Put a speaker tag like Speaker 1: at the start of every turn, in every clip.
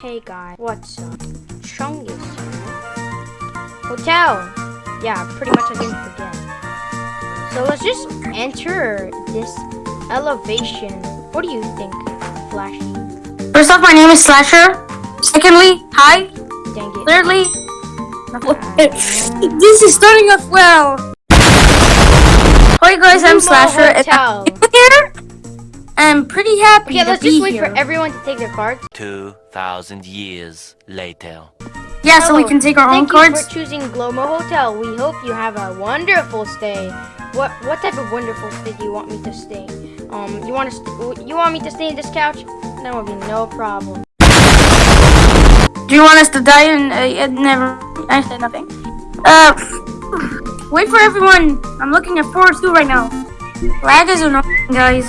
Speaker 1: Hey guys, what's up? Here. Hotel! Yeah, pretty much I didn't forget. So let's just enter this elevation. What do you think, Flashy?
Speaker 2: First off, my name is Slasher. Secondly, hi.
Speaker 1: Dang it.
Speaker 2: Thirdly, this is starting off well. Hi guys, I'm Slasher.
Speaker 1: Hotel.
Speaker 2: I'm here. I'm pretty happy
Speaker 1: Okay,
Speaker 2: to
Speaker 1: let's
Speaker 2: be
Speaker 1: just wait
Speaker 2: here.
Speaker 1: for everyone to take their cards.
Speaker 3: 2,000 years later.
Speaker 2: yeah, so we can take our own cards.
Speaker 1: Thank you
Speaker 2: cards.
Speaker 1: for choosing Glomo Hotel. We hope you have a wonderful stay. What what type of wonderful stay do you want me to stay? Um, you want to st you want me to stay in this couch? That would be no problem.
Speaker 2: Do you want us to die and uh, never? I said nothing. Uh, wait for everyone. I'm looking at four two right now. Lag is annoying, guys.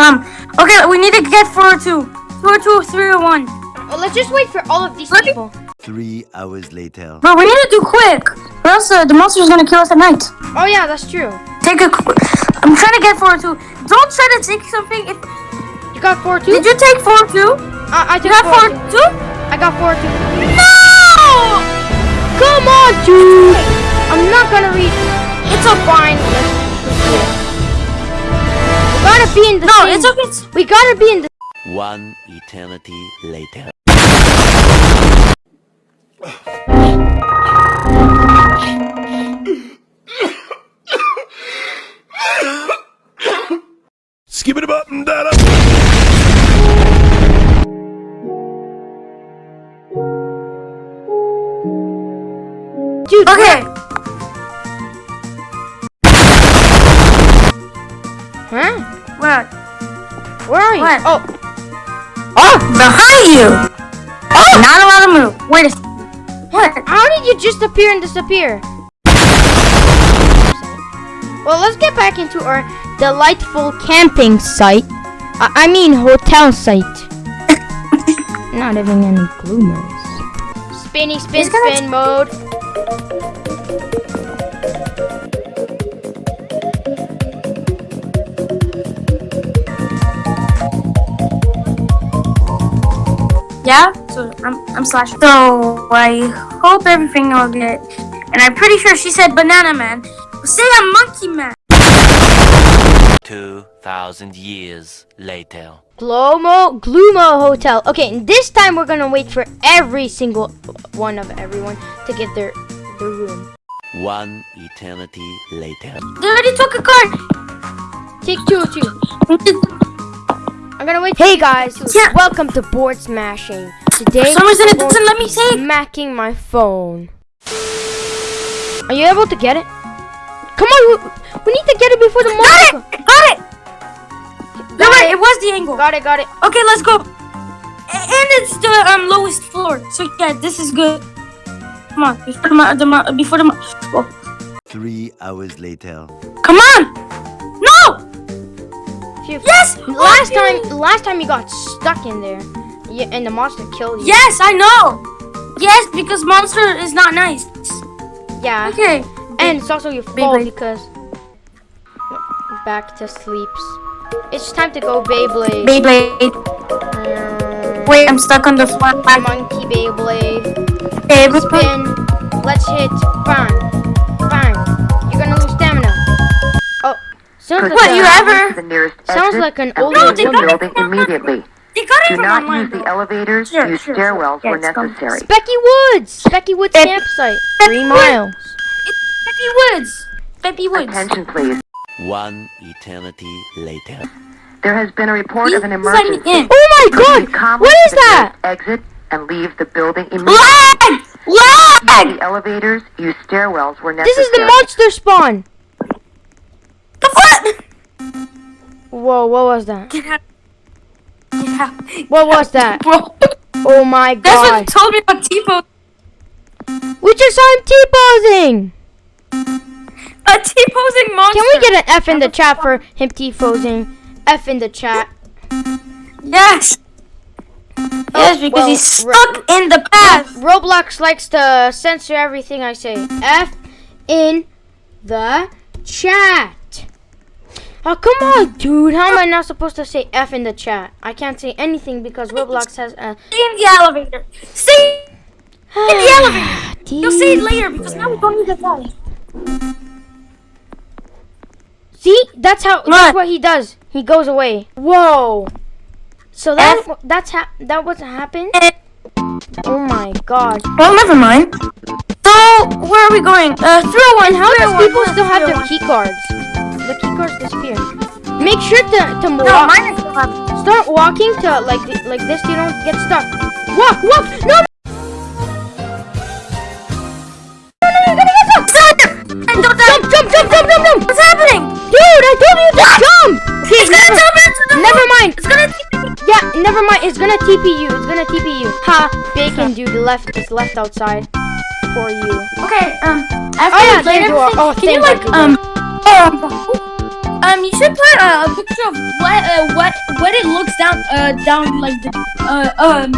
Speaker 2: Come. Okay, we need to get four two. Four two three or one.
Speaker 1: Oh, let's just wait for all of these
Speaker 2: Let
Speaker 1: people.
Speaker 3: Three hours later.
Speaker 2: Bro, we need to do quick, or else uh, the monster's gonna kill us at night.
Speaker 1: Oh yeah, that's true.
Speaker 2: Take a. qu- I'm trying to get four two. Don't try to take something. If
Speaker 1: You got four two.
Speaker 2: did you take four two?
Speaker 1: I, I
Speaker 2: You got
Speaker 1: four
Speaker 2: four
Speaker 1: two.
Speaker 2: two?
Speaker 1: I got four two.
Speaker 2: No!
Speaker 1: Come on, dude. I'm not gonna read. It's a fine. Let's proceed. We gotta be in the.
Speaker 2: No,
Speaker 1: same-
Speaker 2: it's okay. It's-
Speaker 1: We gotta be in the.
Speaker 3: One eternity later.
Speaker 4: Skip it up and that up.
Speaker 1: Dude.
Speaker 2: Okay.
Speaker 1: You?
Speaker 2: What?
Speaker 1: Oh.
Speaker 2: Oh, behind you. Oh, not allowed to move. Wait a. s- What?
Speaker 1: How did you just appear and disappear? Well, let's get back into our delightful camping site. I, I mean, hotel site. Not having any gloomers. Spinny spin spin mode.
Speaker 2: Yeah. So I'm I'm slash. So I hope everything will get. And I'm pretty sure she said banana man. Say I'm monkey man.
Speaker 3: 2,000 years later.
Speaker 1: Glomo Gloomo Hotel. Okay, and this time we're gonna wait for every single one of everyone to get their their room.
Speaker 3: One eternity later.
Speaker 2: They already took a card.
Speaker 1: Take two, two. I'm gonna wait. Hey guys,
Speaker 2: Yeah.
Speaker 1: welcome to Board Smashing. Today,
Speaker 2: For some reason
Speaker 1: going
Speaker 2: doesn't
Speaker 1: to
Speaker 2: let me
Speaker 1: be
Speaker 2: say.
Speaker 1: Smacking my phone. Are you able to get it? Come on, we, we need to get it before the
Speaker 2: Got it. Got it. You're
Speaker 1: Got
Speaker 2: right.
Speaker 1: it.
Speaker 2: It was the angle.
Speaker 1: Got it, got it.
Speaker 2: Okay, let's go. And it's the um lowest floor. So yeah, this is good. Come on, before the mo- the before the mo- oh,
Speaker 3: Three hours later.
Speaker 2: come on.
Speaker 1: Phew.
Speaker 2: Yes.
Speaker 1: Last time, last time you got stuck in there, yeah, and the monster killed you.
Speaker 2: Yes, I know. Yes, because monster is not nice.
Speaker 1: Yeah.
Speaker 2: Okay.
Speaker 1: And it's also your fault
Speaker 2: Beyblade.
Speaker 1: because back to sleeps. It's time to go Beyblade.
Speaker 2: Beyblade.
Speaker 1: Mm,
Speaker 2: Wait, I'm stuck on the floor.
Speaker 1: Monkey Beyblade.
Speaker 2: Beyblade.
Speaker 1: Spin. Let's hit. Bang. Sounds like
Speaker 2: What, you ever-
Speaker 5: the nearest
Speaker 1: Sounds like an
Speaker 5: old
Speaker 1: older
Speaker 5: leave
Speaker 2: No, they got it
Speaker 5: building immediately.
Speaker 2: They got it
Speaker 5: Do not
Speaker 2: online.
Speaker 5: use the elevators.
Speaker 2: Sure,
Speaker 5: use
Speaker 2: sure,
Speaker 5: stairwells
Speaker 2: sure.
Speaker 5: where
Speaker 2: Yeah, it's
Speaker 5: necessary.
Speaker 1: Specky Woods. Specky Woods
Speaker 2: Pep-
Speaker 1: campsite.
Speaker 2: Pep-
Speaker 1: Three miles.
Speaker 2: It's Peppy Woods. Peppy Woods.
Speaker 5: Attention, please.
Speaker 3: One eternity later.
Speaker 5: There has been a report of an
Speaker 2: Please let
Speaker 5: emergency.
Speaker 2: in.
Speaker 1: Oh my god!
Speaker 5: calmly
Speaker 1: What
Speaker 5: to
Speaker 1: is
Speaker 5: the
Speaker 1: that?
Speaker 5: Exit and leave the building immediately.
Speaker 2: Lag! Lag!
Speaker 5: The elevators use stairwells where necessary.
Speaker 1: This is the monster spawn.
Speaker 2: What?
Speaker 1: Whoa, what was that?
Speaker 2: Get out. Get out.
Speaker 1: What was that?
Speaker 2: Bro,
Speaker 1: Oh my god.
Speaker 2: that's what you told me about T-pose.
Speaker 1: We just saw him T-posing.
Speaker 2: A T-posing monster.
Speaker 1: Can we get an F in the chat for him T-posing? F in the chat.
Speaker 2: Yes. Yes, oh, because
Speaker 1: well,
Speaker 2: he's
Speaker 1: ro-
Speaker 2: stuck in the path.
Speaker 1: Roblox likes to censor everything I say. F in the chat. Oh, come on, dude. How am I ah. not supposed to say F in the chat? I can't say anything because Roblox has uh,
Speaker 2: a. In the elevator. See? in the elevator. You'll see it later because now we don't need to die.
Speaker 1: See, that's how. That's
Speaker 2: What?
Speaker 1: what he does. He goes away. Whoa. So that that's ha- that what happened. Eh. Oh my god.
Speaker 2: Well, never mind. So, where are we going? Uh, through one.
Speaker 1: How oh does
Speaker 2: 301,
Speaker 1: people still have their
Speaker 2: 301.
Speaker 1: key cards? The key cards disappear. Make sure to to
Speaker 2: No,
Speaker 1: walk.
Speaker 2: mine is.
Speaker 1: Start walking to like like this. You don't get stuck. Walk, walk. No. No no, you're gonna get some!
Speaker 2: And don't die.
Speaker 1: Jump, jump, jump, jump, jump, jump.
Speaker 2: What's happening?
Speaker 1: Dude, I told you to jump.
Speaker 2: It's gonna jump into the
Speaker 1: Never mind.
Speaker 2: It's gonna TP.
Speaker 1: Yeah, never mind. It's gonna TP you. It's gonna TP you. Ha! Bacon dude the left is left outside for you.
Speaker 2: Okay, um, after
Speaker 1: Oh, yeah,
Speaker 2: you played
Speaker 1: there you are.
Speaker 2: everything,
Speaker 1: Oh,
Speaker 2: can you like, um, um, um, you should put uh, a picture of what, uh, what, what it looks down, uh, down, like, uh, um,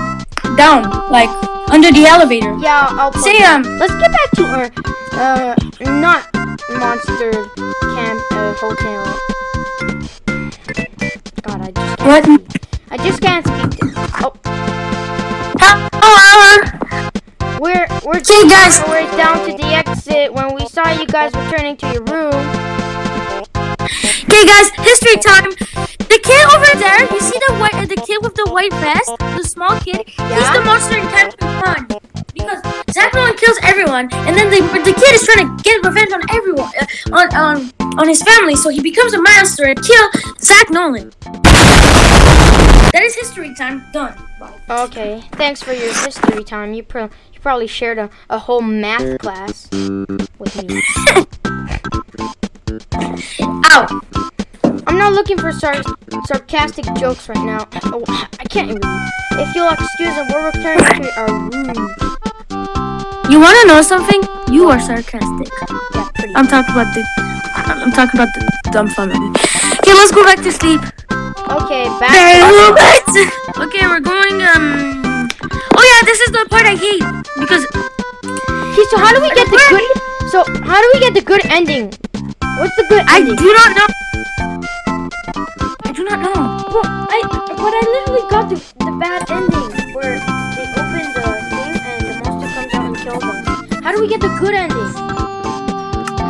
Speaker 2: down, like, under the elevator.
Speaker 1: Yeah, I'll put
Speaker 2: Say, um,
Speaker 1: Let's get back to our uh not monster camp uh, hotel. God, I just can't
Speaker 2: What?
Speaker 1: speak. I just can't speak. To, oh, we're
Speaker 2: Hey, guys.
Speaker 1: we're down to the exit when we saw you guys returning to your room.
Speaker 2: Okay, guys, history time. The kid over there, you see the white, the kid with the white vest, the small kid.
Speaker 1: Yeah?
Speaker 2: He's the monster in Captain Fun. Because Zach Nolan kills everyone, and then the, the kid is trying to get revenge on everyone, uh, on on on his family. So he becomes a monster and kill Zach Nolan. That is history time done.
Speaker 1: Okay, thanks for your history time. You pro probably shared a, a whole math class with me.
Speaker 2: Ow!
Speaker 1: I'm not looking for sar- sarcastic jokes right now. Oh, I can't even. If you'll excuse me, we're returning to our room.
Speaker 2: You want to know something? You are sarcastic.
Speaker 1: Yeah, pretty.
Speaker 2: I'm talking about the. I'm talking about the dumb family. Okay, let's go back to sleep.
Speaker 1: Okay, back.
Speaker 2: okay, we're going. Um. Oh yeah, this is the part I hate because
Speaker 1: Okay, so how do we get the good? So how do we get the good ending? What's the good
Speaker 2: I
Speaker 1: ending?
Speaker 2: do not know. I do not know.
Speaker 1: Well, I but I literally got the, the bad ending where they open the thing and the monster comes out and kills them. How do we get the good ending?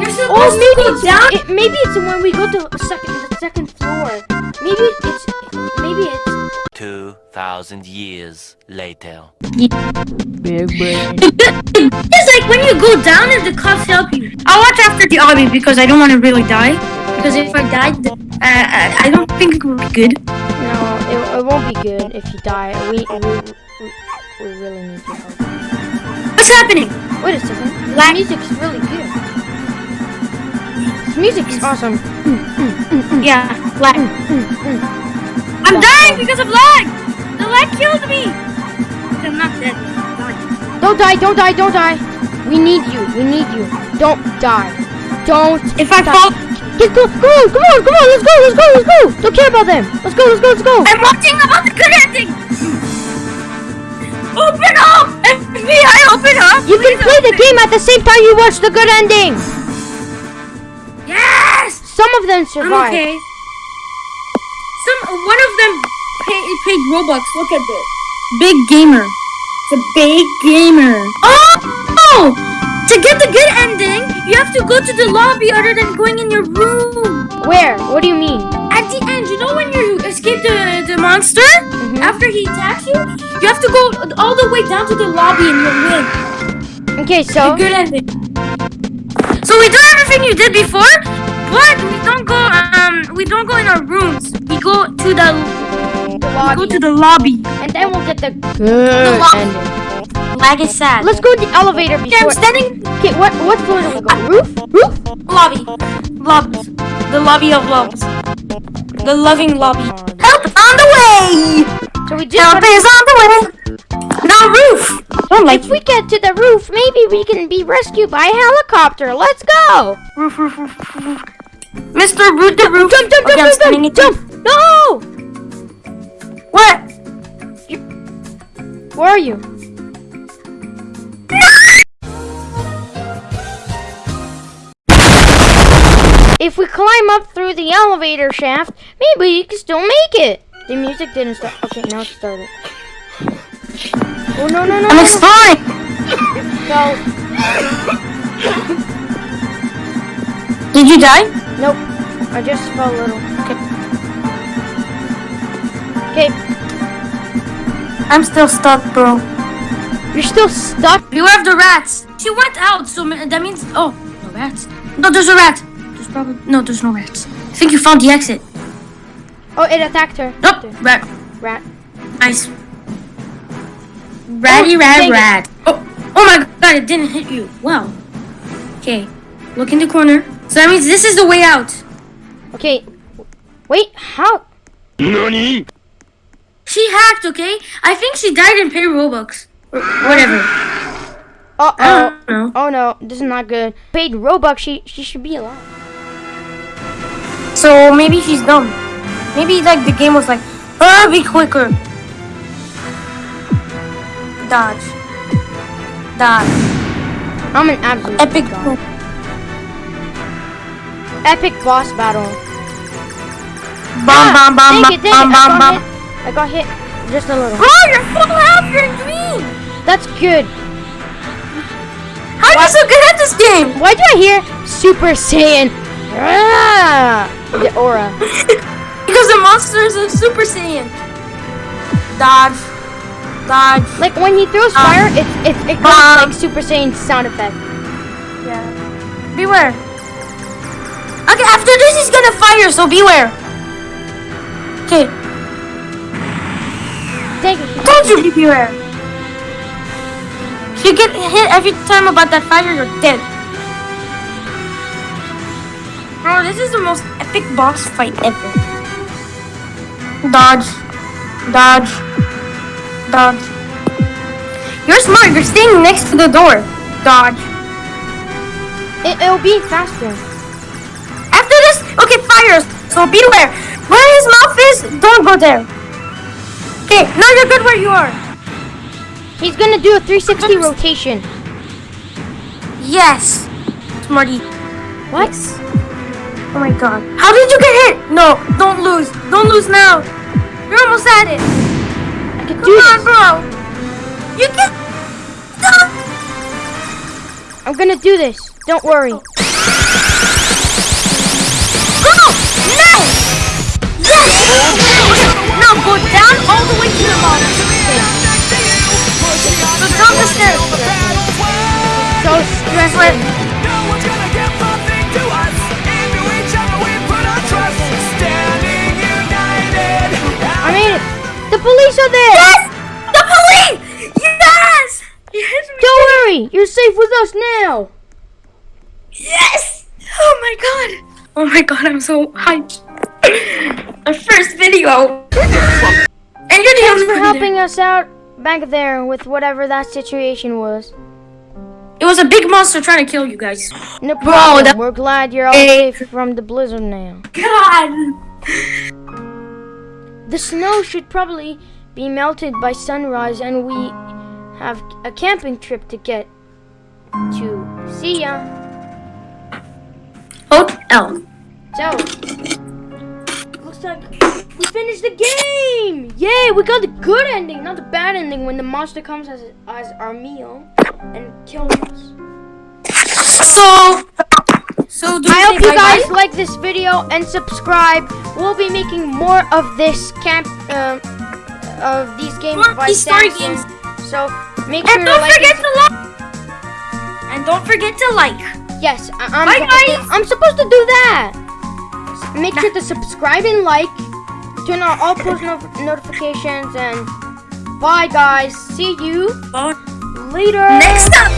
Speaker 2: You're
Speaker 1: Oh, maybe it's
Speaker 2: down.
Speaker 1: it, maybe it's when we go to second the second floor. Maybe it's maybe it's
Speaker 3: 2,000 years later.
Speaker 2: It's like when you go down and the cops help you. I'll watch after the obby because I don't want to really die. Because if I die, uh, I I don't think it would be good.
Speaker 1: no, it, it won't be good if you die. We we, we, we really need your help.
Speaker 2: What's happening?
Speaker 1: Wait a second. The music's really good. This music's awesome.
Speaker 2: Mm, mm, mm, yeah, lag. I'm dying because of lag. The lag killed me. Okay, I'm not dead.
Speaker 1: Don't die, don't die, don't die. We need you, we need you. Don't die. Don't
Speaker 2: If I
Speaker 1: die.
Speaker 2: fall,
Speaker 1: Get go, go, on, come on, come on, let's go, let's go, let's go. Don't care about them. Let's go, let's go, let's go.
Speaker 2: I'm watching about the good ending. Open up! FBI, open up!
Speaker 1: You can play the game at the same time you watch the good ending.
Speaker 2: Yes!
Speaker 1: Some of them
Speaker 2: I'm
Speaker 1: survive.
Speaker 2: okay. Some one of them paid, Robux. Look at this. Big gamer. It's a big gamer. Oh! To get the good ending, you have to go to the lobby other than going in your room.
Speaker 1: Where? What do you mean?
Speaker 2: At the end, you know when you escape the, the monster?
Speaker 1: Mhm.
Speaker 2: After he attacks you, you have to go all the way down to the lobby and you'll win.
Speaker 1: Okay, so
Speaker 2: Good ending. So we do everything you did before, but we don't go um we don't go in our rooms. We go to the
Speaker 1: the
Speaker 2: we go to the lobby.
Speaker 1: and then we'll get the good
Speaker 2: lobby.
Speaker 1: ending.
Speaker 2: Lag is sad.
Speaker 1: Let's go to the elevator
Speaker 2: Okay, I'm standing
Speaker 1: Okay, what what floor do we go? Uh, roof? Roof?
Speaker 2: lobby. Lobbies. The lobby of loves. The loving lobby. Help on the way!
Speaker 1: So we just
Speaker 2: Help is on the way! No roof! Don't like
Speaker 1: If we get to the roof, maybe we can be rescued by a helicopter. Let's go!
Speaker 2: roof, roof, roof, roof. Mr. Root the roof.
Speaker 1: Jump, jump,
Speaker 2: Okay,
Speaker 1: jump, jump, jump! No!
Speaker 2: What? You...
Speaker 1: Where are you? if we climb up through the elevator shaft, maybe we can still make it. The music didn't start. Okay, now it started. Oh no no no!
Speaker 2: I'm
Speaker 1: no, no.
Speaker 2: exploring.
Speaker 1: Fell.
Speaker 2: Did you die?
Speaker 1: Nope. I just fell a little.
Speaker 2: Okay.
Speaker 1: Okay,
Speaker 2: I'm still stuck, bro.
Speaker 1: you're still stuck.
Speaker 2: Beware of the rats. She went out, so that means oh, no rats. No, there's a rat. There's probably no, there's no rats. I think you found the exit.
Speaker 1: Oh, it attacked her.
Speaker 2: Nope, rat.
Speaker 1: Rat.
Speaker 2: Nice. Oh, Ratty
Speaker 1: Oh,
Speaker 2: rat
Speaker 1: dang it.
Speaker 2: rat. Oh, oh my god, it didn't hit you. Wow. Okay, look in the corner. So that means this is the way out.
Speaker 1: Okay. Wait, how?
Speaker 4: NANI?
Speaker 2: She hacked, okay? I think she died in pay Robux. Or whatever.
Speaker 1: Uh oh.
Speaker 2: know.
Speaker 1: Oh no, this is not good. Paid Robux, she she should be alive.
Speaker 2: So maybe she's dumb. Maybe like the game was like, oh, be quicker. Dodge. Dodge.
Speaker 1: I'm an absolute
Speaker 2: Epic.
Speaker 1: god. Epic boss battle.
Speaker 2: Bomb, bomb, bomb,
Speaker 1: Dang it, dang
Speaker 2: bomb, bomb, bomb.
Speaker 1: I got hit just a little.
Speaker 2: Bro, you're full health. You're green.
Speaker 1: That's good.
Speaker 2: How are you so good at this game?
Speaker 1: Why do I hear Super Saiyan? Ah, the aura.
Speaker 2: because the monsters are Super Saiyan. Dodge. Dodge.
Speaker 1: Like when he throws
Speaker 2: Um,
Speaker 1: fire, it it it
Speaker 2: um,
Speaker 1: like Super Saiyan sound effect.
Speaker 2: Yeah. Beware. Okay, after this he's gonna fire, so beware. Okay,
Speaker 1: Thank you.
Speaker 2: beware. If you get hit every time about that fire, you're dead. Bro, this is the most epic boss fight ever. Dodge. Dodge. Dodge. You're smart, you're staying next to the door. Dodge.
Speaker 1: It, it'll be faster.
Speaker 2: After this, okay, fires. So beware. Where his mouth is, don't go there. Okay, now you're good where you are.
Speaker 1: He's gonna do a 360 rotation.
Speaker 2: Yes. Smarty.
Speaker 1: What?
Speaker 2: Oh my god. How did you get hit? No, don't lose. Don't lose now. You're almost at it.
Speaker 1: I can
Speaker 2: Come
Speaker 1: do
Speaker 2: on,
Speaker 1: this.
Speaker 2: bro. You can. Stop.
Speaker 1: I'm gonna do this. Don't worry.
Speaker 2: Oh. The way to the bottom. So down the stairs.
Speaker 1: So stressful. I made it. The police are there.
Speaker 2: Yes! The police! Yes! Yes!
Speaker 1: Don't worry. You're safe with us now.
Speaker 2: Yes! Oh my god! Oh my god, I'm so hyped. Our first video. And you're the
Speaker 1: Thanks for helping us out back there with whatever that situation was.
Speaker 2: It was a big monster trying to kill you guys.
Speaker 1: No
Speaker 2: Bro,
Speaker 1: problem.
Speaker 2: that-
Speaker 1: We're glad you're all
Speaker 2: Hey.
Speaker 1: safe from the blizzard now.
Speaker 2: God!
Speaker 1: The snow should probably be melted by sunrise, and we have a camping trip to get to. See ya.
Speaker 2: Hotel.
Speaker 1: So, looks like we finished the game! Yay! We got the good ending, not the bad ending when the monster comes as, as our meal and kills us.
Speaker 2: So, so do
Speaker 1: I hope you guys like this video and subscribe. We'll be making more of this camp, um, of these games
Speaker 2: More
Speaker 1: by
Speaker 2: these story games.
Speaker 1: So make sure
Speaker 2: And
Speaker 1: to
Speaker 2: don't
Speaker 1: like
Speaker 2: forget
Speaker 1: and
Speaker 2: to like. And don't forget to like.
Speaker 1: Yes, I- I'm,
Speaker 2: Bye,
Speaker 1: supposed to-
Speaker 2: guys.
Speaker 1: I'm supposed to do that. Make sure to subscribe and like turn on all post no notifications, and bye, guys. See you
Speaker 2: bye.
Speaker 1: later.
Speaker 2: Next up.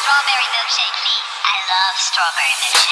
Speaker 2: Strawberry milkshake, please. I love strawberry milkshake.